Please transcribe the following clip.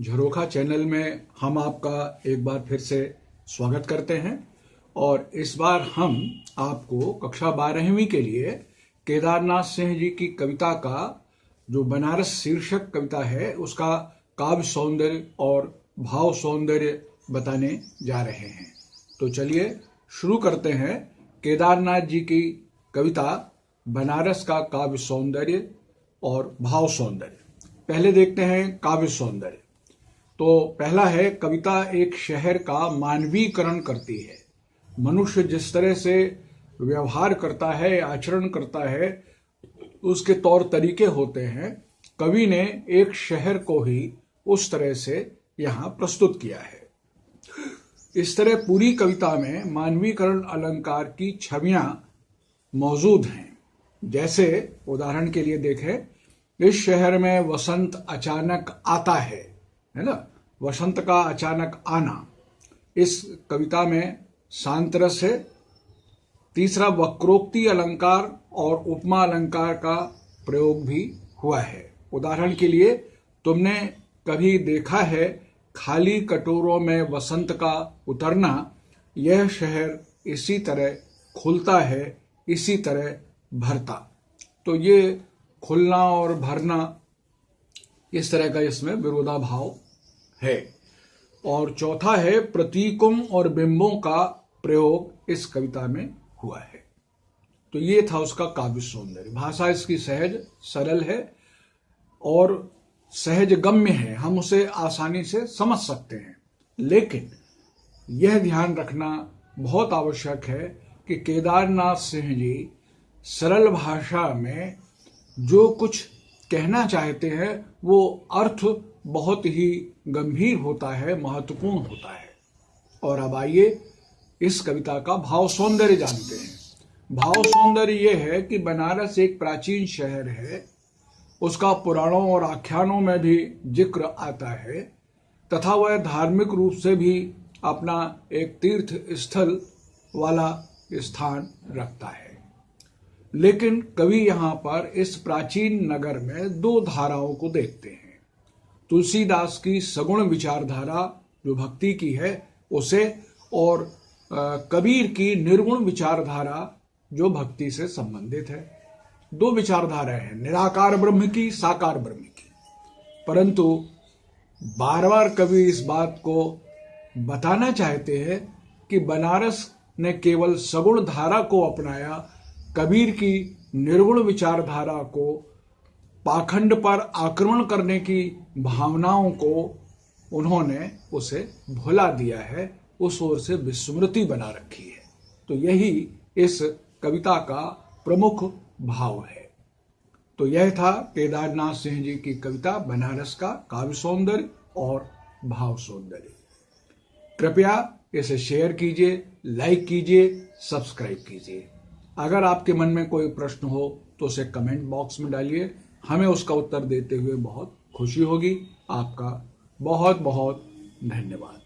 झरोखा channel में हम आपका एक बार फिर से स्वागत करते हैं और इस बार हम आपको कक्षा बारहवीं के लिए केदारनाथ सिंह जी की कविता का जो बनारस शीर्षक कविता है, उसका काव्य सौंदर्य और भाव सौंदर्य बताने जा रहे हैं। तो चलिए शुरू करते हैं। केदारनाथ जी की कविता, बनारस का काव्य सौंदर्य और भाव सौंदर्य। पहले देखते हैं काव्य सौंदर्य। तो पहला है, कविता एक शहर का मानवीकरण करती है। मनुष्य जिस तरह से व्यवहार करता है, आचरण करता है, उसके तौर तरीके होते हैं। कवि ने एक शहर को ही उस तरह से यहाँ प्रस्तुत किया है। इस तरह पूरी कविता में मानवीकरण अलंकार की छवियाँ मौजूद हैं। जैसे, उदाहरण के लिए देखें, इस शहर में वसंत अचानक आता है है ना? वसंत का अचानक आना। इस कविता में शांत रस है। तीसरा वक्रोक्ति अलंकार और उपमा अलंकार का प्रयोग भी हुआ है। उदाहरण के लिए, तुमने कभी देखा है खाली कटोरों में वसंत का उतरना? यह शहर इसी तरह खुलता है, इसी तरह भरता। तो ये खुलना और भरना, इस तरह का इसमें विरोधाभाव है। और चौथा है, प्रतीकों और बिंबों का प्रयोग इस कविता में हुआ है। तो ये था उसका काव्य सौंदर्य। भाषा इसकी सहज, सरल है और सहज गम्य है। हम उसे आसानी से समझ सकते हैं। लेकिन यह ध्यान रखना बहुत आवश्यक है कि केदारनाथ सिंह जी सरल भाषा में जो कुछ कहना चाहते हैं, वो अर्थ बहुत ही गंभीर होता है, महत्वपूर्ण होता है। और अब आइए इस कविता का भाव सौंदर्य जानते हैं। भाव सौंदर्य यह है कि बनारस एक प्राचीन शहर है। उसका पुराणों और आख्यानों में भी ज़िक्र आता है तथा वह धार्मिक रूप से भी अपना एक तीर्थ स्थल वाला स्थान रखता है। लेकिन कवि यहाँ पर इस प्राचीन नगर में दो धाराओं को देखते हैं। तुलसीदास की सगुण विचारधारा जो भक्ति की है, उसे और कबीर की निर्गुण विचारधारा जो भक्ति से संबंधित है। दो विचारधाराएँ हैं, निराकार ब्रह्म की, साकार ब्रह्म की। परंतु बार बार कवि इस बात को बताना चाहते हैं कि बनारस ने केवल सगुण धारा को अपनाया, कबीर की निर्गुण विचारधारा को पाखंड पर आक्रमण करने की भावनाओं को उन्होंने उसे भुला दिया है, उस ओर से विस्मृति बना रखी है। तो यही इस कविता का प्रमुख भाव है। तो यह था केदारनाथ सिंह जी की कविता, बनारस का काव्य सौंदर्य और भाव सौंदर्य। कृपया इसे शेयर कीजिए, लाइक कीजिए, सब्सक्राइब कीजिए। अगर आपके मन में कोई प्रश्न हो तो उसे कमेंट बॉक्स में डालिए। हमें उसका उत्तर देते हुए बहुत खुशी होगी। आपका बहुत बहुत धन्यवाद।